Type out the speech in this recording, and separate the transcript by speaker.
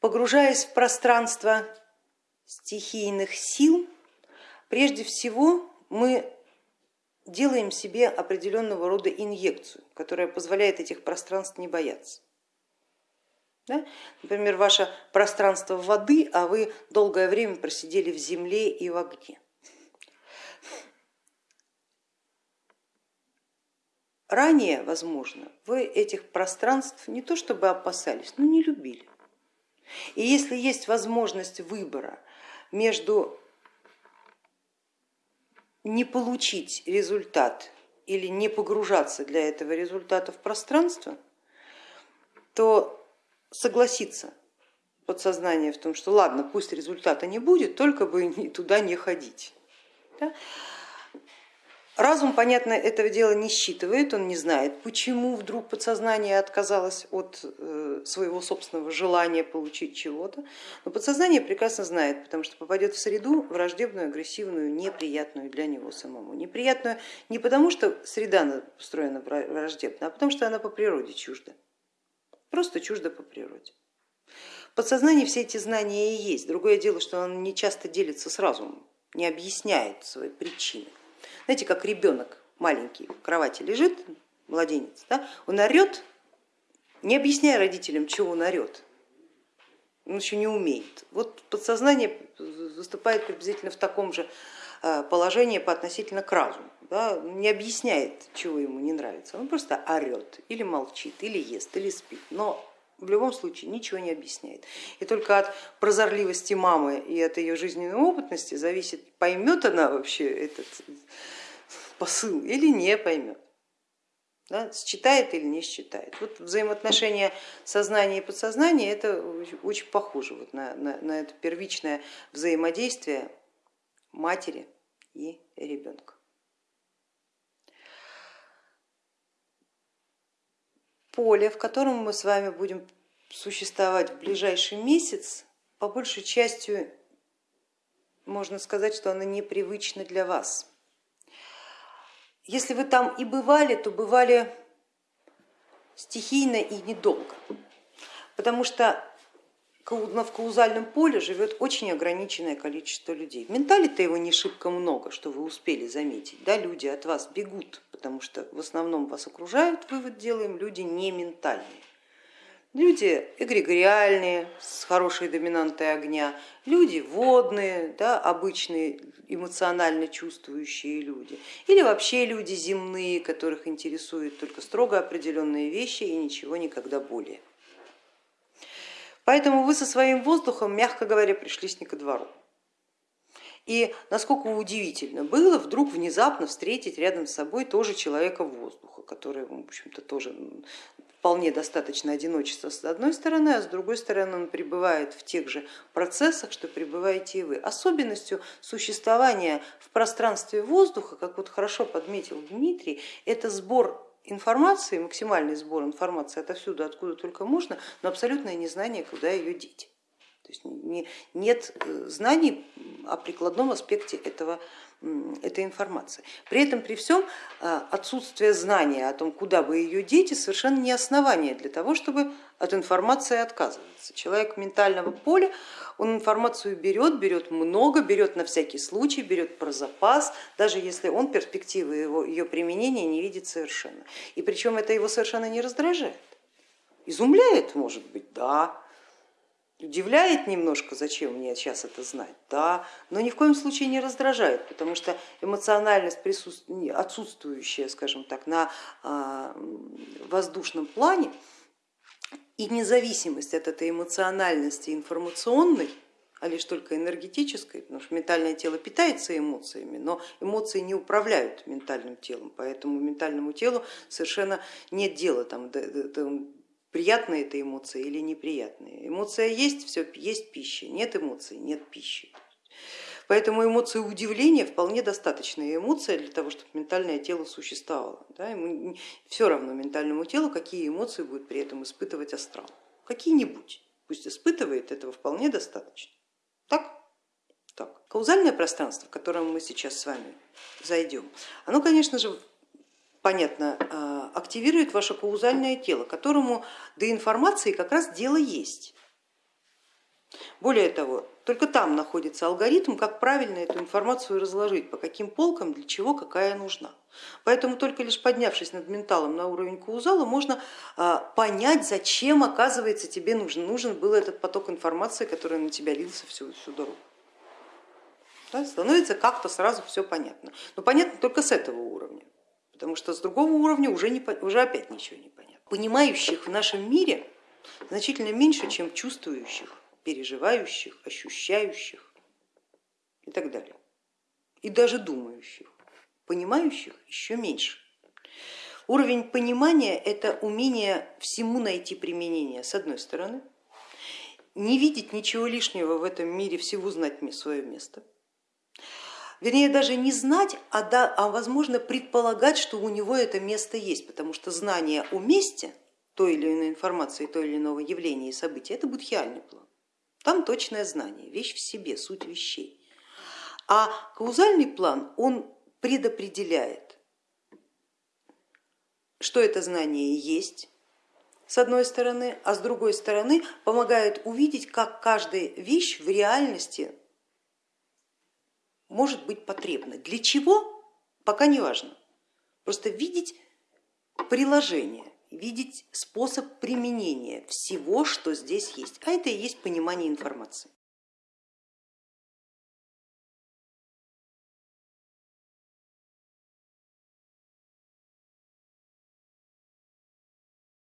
Speaker 1: Погружаясь в пространство стихийных сил, прежде всего мы делаем себе определенного рода инъекцию, которая позволяет этих пространств не бояться. Да? Например, ваше пространство воды, а вы долгое время просидели в земле и в огне. Ранее, возможно, вы этих пространств не то чтобы опасались, но не любили. И если есть возможность выбора между не получить результат или не погружаться для этого результата в пространство, то согласиться подсознание в том, что ладно, пусть результата не будет, только бы туда не ходить. Да? Разум, понятно, этого дела не считывает, он не знает, почему вдруг подсознание отказалось от э, своего собственного желания получить чего-то, но подсознание прекрасно знает, потому что попадет в среду враждебную, агрессивную, неприятную для него самому. Неприятную не потому, что среда устроена враждебно, а потому что она по природе чужда, просто чужда по природе. Подсознание все эти знания и есть, другое дело, что он не часто делится с разумом, не объясняет свои причины. Знаете, как ребенок маленький в кровати лежит, младенец, да, он орет, не объясняя родителям, чего он орет, он еще не умеет. Вот подсознание выступает приблизительно в таком же э, положении по относительно к разуму, да, не объясняет, чего ему не нравится, он просто орет или молчит, или ест, или спит, но в любом случае ничего не объясняет. И только от прозорливости мамы и от ее жизненной опытности зависит, поймет она вообще этот посыл или не поймет. Да, считает или не считает. Вот взаимоотношения сознания и подсознания это очень похоже вот на, на, на это первичное взаимодействие матери и ребенка. Поле, в котором мы с вами будем существовать в ближайший месяц, по большей части можно сказать, что оно непривычно для вас. Если вы там и бывали, то бывали стихийно и недолго, потому что в каузальном поле живет очень ограниченное количество людей. В ментале-то его не шибко много, что вы успели заметить. Да, люди от вас бегут, потому что в основном вас окружают, вывод делаем, люди не ментальные. Люди эгрегориальные, с хорошей доминантой огня, люди водные, да, обычные эмоционально чувствующие люди, или вообще люди земные, которых интересуют только строго определенные вещи и ничего никогда более. Поэтому вы со своим воздухом, мягко говоря, пришлись не ко двору. И насколько удивительно было вдруг внезапно встретить рядом с собой тоже человека воздуха, который, в общем-то, тоже вполне достаточно одиночества с одной стороны, а с другой стороны он пребывает в тех же процессах, что пребываете и вы. Особенностью существования в пространстве воздуха, как вот хорошо подметил Дмитрий, это сбор информации, максимальный сбор информации отовсюду, откуда только можно, но абсолютное незнание, куда ее деть. То есть нет э, знаний о прикладном аспекте этого этой информации. При этом при всем э, отсутствие знания о том, куда бы ее дети, совершенно не основание для того, чтобы от информации отказываться. Человек ментального поля, он информацию берет, берет много, берет на всякий случай, берет про запас, даже если он перспективы его, ее применения не видит совершенно. И причем это его совершенно не раздражает. Изумляет, может быть, да, Удивляет немножко, зачем мне сейчас это знать, да, но ни в коем случае не раздражает, потому что эмоциональность отсутствующая, скажем так, на а, воздушном плане и независимость от этой эмоциональности информационной, а лишь только энергетической, потому что ментальное тело питается эмоциями, но эмоции не управляют ментальным телом, поэтому ментальному телу совершенно нет дела там, приятные это эмоции или неприятные. Эмоция есть, все, есть пища, нет эмоций, нет пищи. Поэтому эмоция удивления вполне достаточная эмоция для того, чтобы ментальное тело существовало. Да? Ему все равно ментальному телу, какие эмоции будет при этом испытывать астрал. Какие-нибудь, пусть испытывает, этого вполне достаточно. Так? Так. Каузальное пространство, в котором мы сейчас с вами зайдем, оно, конечно же, понятно, а, активирует ваше каузальное тело, которому до информации как раз дело есть. Более того, только там находится алгоритм, как правильно эту информацию разложить, по каким полкам, для чего, какая нужна. Поэтому только лишь поднявшись над менталом на уровень каузала, можно а, понять, зачем, оказывается, тебе нужен. Нужен был этот поток информации, который на тебя лился всю, всю дорогу. Да, становится как-то сразу все понятно. Но понятно только с этого уровня, потому что с другого уровня уже, не, уже опять ничего не понятно. Понимающих в нашем мире значительно меньше, чем чувствующих, переживающих, ощущающих и так далее. И даже думающих. Понимающих еще меньше. Уровень понимания это умение всему найти применение, с одной стороны, не видеть ничего лишнего в этом мире, всего знать свое место. Вернее, даже не знать, а, да, а возможно предполагать, что у него это место есть, потому что знание о месте той или иной информации, той или иного явления и события, это будхиальный план. Там точное знание, вещь в себе, суть вещей. А каузальный план, он предопределяет, что это знание есть, с одной стороны, а с другой стороны помогает увидеть, как каждая вещь в реальности может быть потребна. Для чего, пока не важно. Просто видеть приложение видеть способ применения всего, что здесь есть. А это и есть понимание информации.